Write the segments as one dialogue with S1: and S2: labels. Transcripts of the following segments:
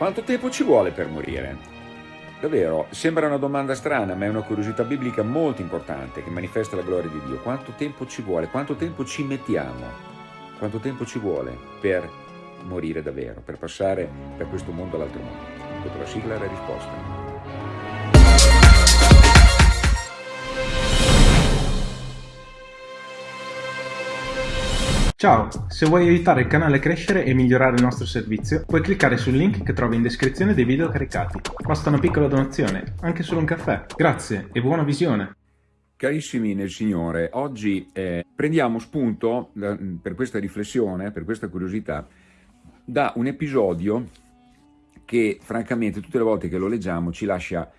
S1: Quanto tempo ci vuole per morire? Davvero, sembra una domanda strana, ma è una curiosità biblica molto importante che manifesta la gloria di Dio. Quanto tempo ci vuole? Quanto tempo ci mettiamo? Quanto tempo ci vuole per morire davvero, per passare da questo mondo all'altro mondo? Dopo la sigla la risposta.
S2: Ciao, se vuoi aiutare il canale a crescere e migliorare il nostro servizio, puoi cliccare sul link che trovi in descrizione dei video caricati. Basta una piccola donazione, anche solo un caffè. Grazie e buona visione!
S1: Carissimi nel Signore, oggi eh, prendiamo spunto da, per questa riflessione, per questa curiosità, da un episodio che francamente tutte le volte che lo leggiamo ci lascia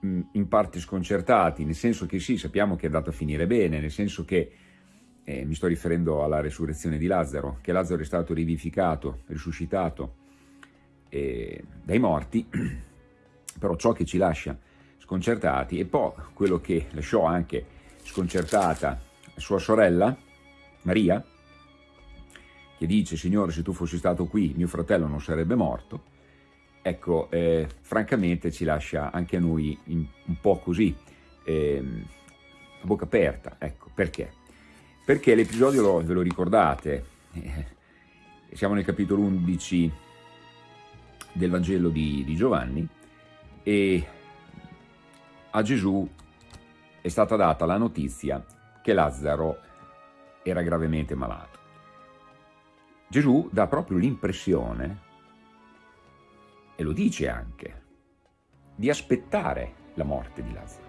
S1: mh, in parte sconcertati, nel senso che sì, sappiamo che è andato a finire bene, nel senso che eh, mi sto riferendo alla resurrezione di Lazzaro, che Lazzaro è stato rivivificato, risuscitato eh, dai morti, però ciò che ci lascia sconcertati e poi quello che lasciò anche sconcertata sua sorella, Maria, che dice, Signore, se tu fossi stato qui, mio fratello non sarebbe morto, ecco, eh, francamente ci lascia anche a noi in, un po' così, eh, a bocca aperta, ecco, perché? Perché l'episodio, ve lo ricordate, eh, siamo nel capitolo 11 del Vangelo di, di Giovanni e a Gesù è stata data la notizia che Lazzaro era gravemente malato. Gesù dà proprio l'impressione, e lo dice anche, di aspettare la morte di Lazzaro.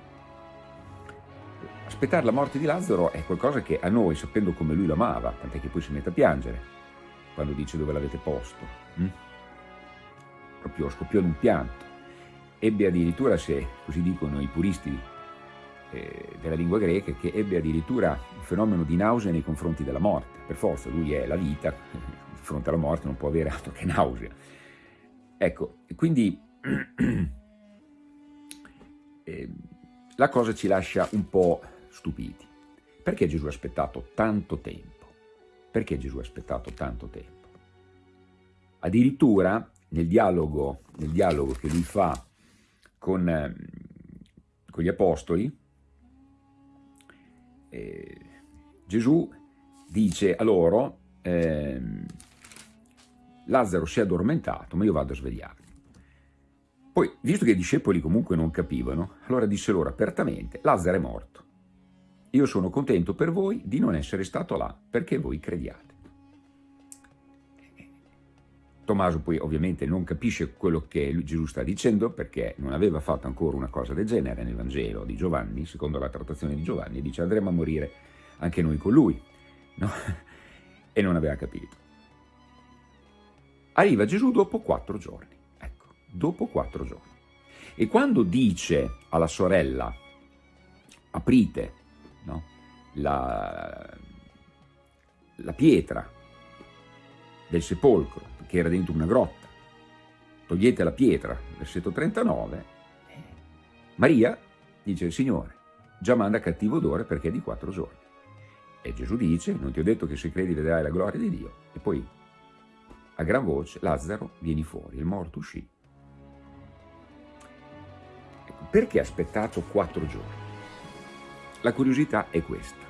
S1: Aspettare la morte di Lazzaro è qualcosa che a noi, sapendo come lui lo amava, tant'è che poi si mette a piangere quando dice dove l'avete posto. Hm? Proprio scoppiò in un pianto. Ebbe addirittura, se così dicono i puristi eh, della lingua greca, che ebbe addirittura un fenomeno di nausea nei confronti della morte. Per forza, lui è la vita, di fronte alla morte non può avere altro che nausea. Ecco, quindi eh, la cosa ci lascia un po' stupiti. Perché Gesù ha aspettato tanto tempo? Perché Gesù ha aspettato tanto tempo? Addirittura nel dialogo, nel dialogo che lui fa con, eh, con gli apostoli, eh, Gesù dice a loro, eh, Lazzaro si è addormentato, ma io vado a svegliarlo. Poi, visto che i discepoli comunque non capivano, allora disse loro apertamente, Lazzaro è morto. Io sono contento per voi di non essere stato là, perché voi crediate. Tommaso poi ovviamente non capisce quello che Gesù sta dicendo perché non aveva fatto ancora una cosa del genere nel Vangelo di Giovanni, secondo la trattazione di Giovanni, dice andremo a morire anche noi con lui. No? E non aveva capito. Arriva Gesù dopo quattro giorni, ecco, dopo quattro giorni. E quando dice alla sorella, aprite no? la, la pietra del sepolcro, che era dentro una grotta, togliete la pietra, versetto 39, Maria dice, Signore, già manda cattivo odore perché è di quattro giorni. E Gesù dice, non ti ho detto che se credi vedrai la gloria di Dio. E poi, a gran voce, Lazzaro, vieni fuori, il morto uscì. Ecco, perché ha aspettato quattro giorni? La curiosità è questa.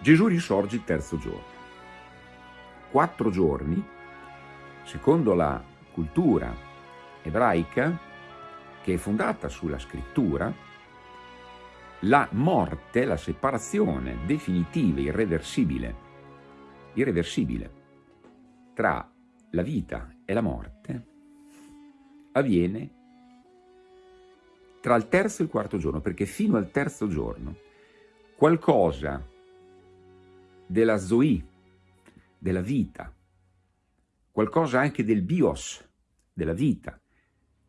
S1: Gesù risorge il terzo giorno. Quattro giorni, secondo la cultura ebraica, che è fondata sulla scrittura, la morte, la separazione definitiva, irreversibile, irreversibile tra la vita e la morte avviene tra il terzo e il quarto giorno, perché fino al terzo giorno qualcosa della zoe, della vita, qualcosa anche del bios, della vita,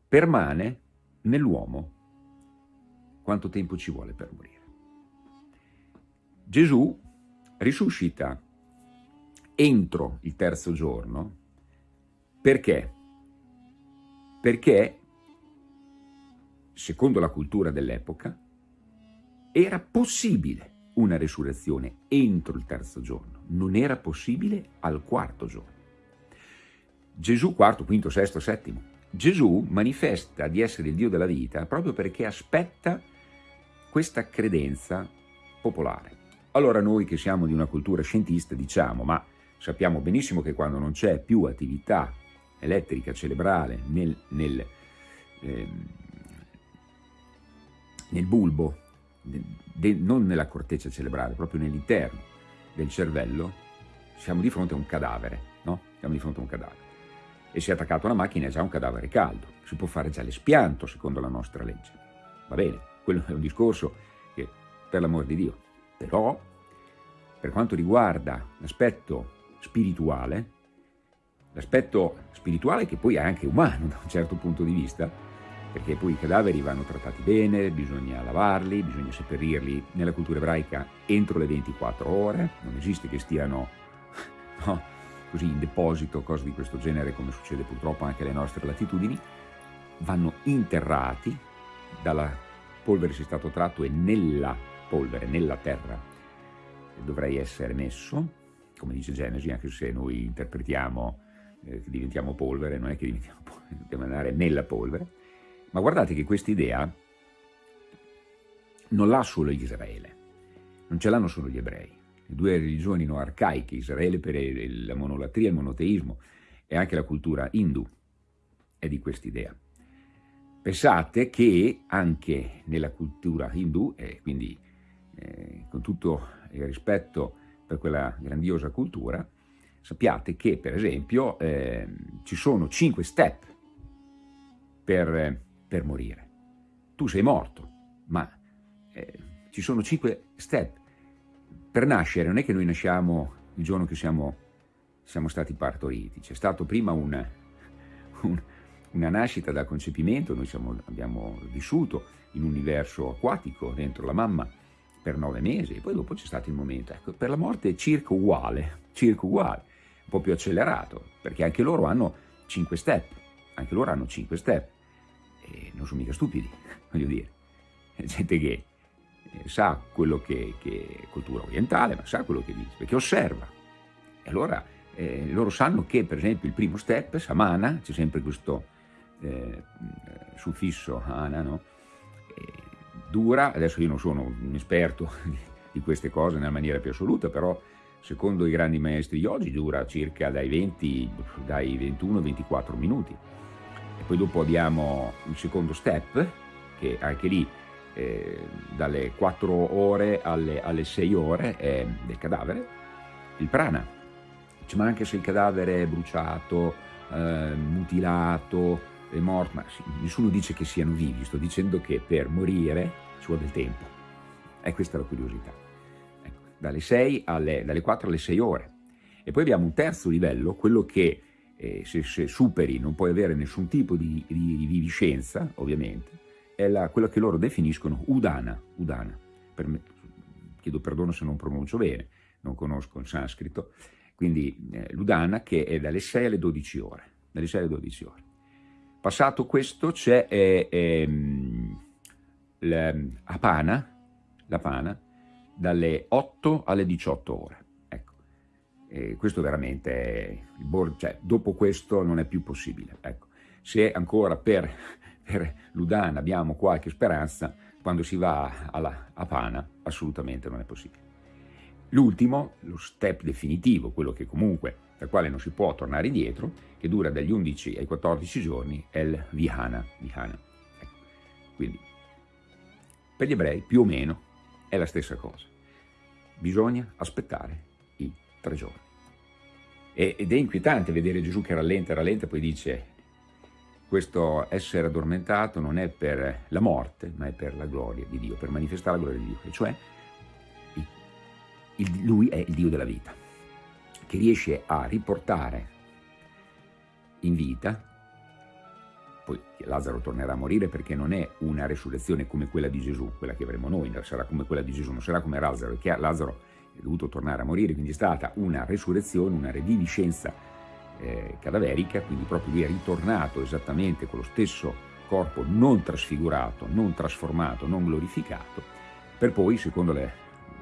S1: permane nell'uomo. Quanto tempo ci vuole per morire? Gesù risuscita entro il terzo giorno perché? Perché secondo la cultura dell'epoca, era possibile una resurrezione entro il terzo giorno, non era possibile al quarto giorno. Gesù, quarto, quinto, sesto, settimo. Gesù manifesta di essere il Dio della vita proprio perché aspetta questa credenza popolare. Allora noi che siamo di una cultura scientista diciamo, ma sappiamo benissimo che quando non c'è più attività elettrica cerebrale nel, nel, eh, nel bulbo, de, non nella corteccia cerebrale, proprio nell'interno del cervello, siamo di fronte a un cadavere, no? Siamo di fronte a un cadavere. E se è attaccato a una macchina è già un cadavere caldo, si può fare già l'espianto secondo la nostra legge. Va bene, quello è un discorso che, per l'amor di Dio, però per quanto riguarda l'aspetto spirituale, l'aspetto spirituale che poi è anche umano da un certo punto di vista, perché poi i cadaveri vanno trattati bene, bisogna lavarli, bisogna seppellirli nella cultura ebraica entro le 24 ore, non esiste che stiano no, così in deposito, cose di questo genere come succede purtroppo anche alle nostre latitudini, vanno interrati, dalla polvere si è stato tratto e nella polvere, nella terra, dovrei essere messo, come dice Genesi, anche se noi interpretiamo eh, che diventiamo polvere, non è che diventiamo polvere, dobbiamo andare nella polvere, ma guardate che questa idea non l'ha solo Israele, non ce l'hanno solo gli ebrei. Le due religioni no arcaiche, Israele per la monolatria, il monoteismo e anche la cultura hindu, è di questa idea. Pensate che anche nella cultura hindu, e quindi eh, con tutto il rispetto per quella grandiosa cultura, sappiate che per esempio eh, ci sono cinque step per per morire. Tu sei morto, ma eh, ci sono cinque step. Per nascere non è che noi nasciamo il giorno che siamo, siamo stati partoriti, c'è stato prima una, un, una nascita dal concepimento, noi siamo, abbiamo vissuto in un universo acquatico dentro la mamma per nove mesi, e poi dopo c'è stato il momento, ecco, per la morte è circa uguale, circa uguale, un po' più accelerato, perché anche loro hanno cinque step, anche loro hanno cinque step eh, non sono mica stupidi, voglio dire, gente che eh, sa quello che, è cultura orientale, ma sa quello che dice, perché osserva. E allora eh, loro sanno che, per esempio, il primo step, samana, c'è sempre questo eh, suffisso ana, no? dura, adesso io non sono un esperto di queste cose nella maniera più assoluta, però secondo i grandi maestri di oggi dura circa dai 20, dai 21 ai 24 minuti e poi dopo abbiamo un secondo step che anche lì eh, dalle 4 ore alle, alle 6 ore è del cadavere, il prana, cioè, ma anche se il cadavere è bruciato, eh, mutilato, è morto, ma sì, nessuno dice che siano vivi, sto dicendo che per morire ci vuole del tempo, e questa è la curiosità, ecco, dalle, 6 alle, dalle 4 alle 6 ore. E poi abbiamo un terzo livello, quello che eh, se, se, superi non puoi avere nessun tipo di, di, viviscenza, ovviamente, è la, quella che loro definiscono udana, udana. Per me, chiedo perdono se non pronuncio bene, non conosco il sanscrito, quindi eh, l'udana che è dalle 6 alle 12 ore, dalle 6 alle 12 ore. Passato questo c'è eh, ehm, l'apana, l'apana, dalle 8 alle 18 ore. E questo veramente è cioè, dopo questo non è più possibile. Ecco. Se ancora per, per l'Udan abbiamo qualche speranza, quando si va alla, Pana assolutamente non è possibile. L'ultimo, lo step definitivo, quello che comunque, dal quale non si può tornare indietro, che dura dagli 11 ai 14 giorni, è il Vihana. Vihana. Ecco. Quindi, per gli ebrei più o meno è la stessa cosa. Bisogna aspettare tre giorni. ed è inquietante vedere Gesù che rallenta, rallenta, poi dice questo essere addormentato non è per la morte, ma è per la gloria di Dio, per manifestare la gloria di Dio, e cioè il, Lui è il Dio della vita, che riesce a riportare in vita, poi Lazzaro tornerà a morire perché non è una resurrezione come quella di Gesù, quella che avremo noi, sarà come quella di Gesù, non sarà come Lazzaro, perché Lazzaro è dovuto tornare a morire, quindi è stata una resurrezione, una reviviscenza eh, cadaverica, quindi proprio lui è ritornato esattamente con lo stesso corpo non trasfigurato, non trasformato, non glorificato, per poi, secondo le,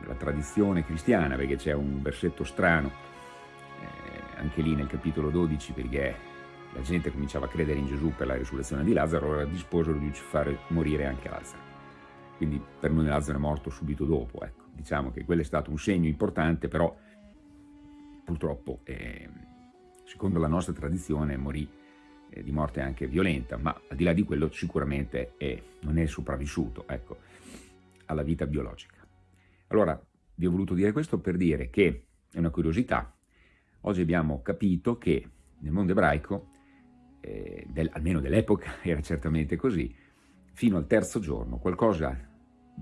S1: la tradizione cristiana, perché c'è un versetto strano, eh, anche lì nel capitolo 12, perché la gente cominciava a credere in Gesù per la risurrezione di Lazzaro, allora disposero di fare morire anche Lazzaro. Quindi per noi Lazzaro è morto subito dopo, ecco. Diciamo che quello è stato un segno importante, però purtroppo, eh, secondo la nostra tradizione, morì eh, di morte anche violenta, ma al di là di quello sicuramente è, non è sopravvissuto ecco, alla vita biologica. Allora, vi ho voluto dire questo per dire che è una curiosità. Oggi abbiamo capito che nel mondo ebraico, eh, del, almeno dell'epoca, era certamente così, fino al terzo giorno qualcosa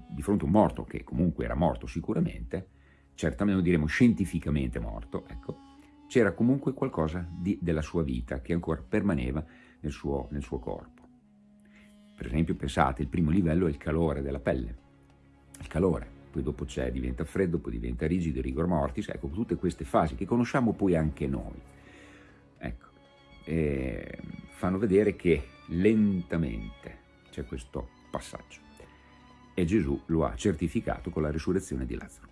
S1: di fronte a un morto, che comunque era morto sicuramente, certamente diremo scientificamente morto, ecco, c'era comunque qualcosa di, della sua vita che ancora permaneva nel suo, nel suo corpo. Per esempio, pensate, il primo livello è il calore della pelle, il calore, poi dopo c'è, diventa freddo, poi diventa rigido, rigor mortis, ecco, tutte queste fasi che conosciamo poi anche noi. Ecco, eh, fanno vedere che lentamente c'è questo passaggio e Gesù lo ha certificato con la risurrezione di Lazzaro.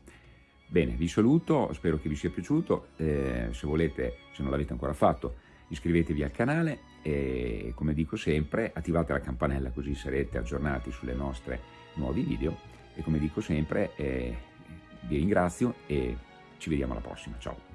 S1: Bene, vi saluto, spero che vi sia piaciuto, eh, se volete, se non l'avete ancora fatto, iscrivetevi al canale e come dico sempre attivate la campanella così sarete aggiornati sulle nostre nuovi video e come dico sempre eh, vi ringrazio e ci vediamo alla prossima, ciao!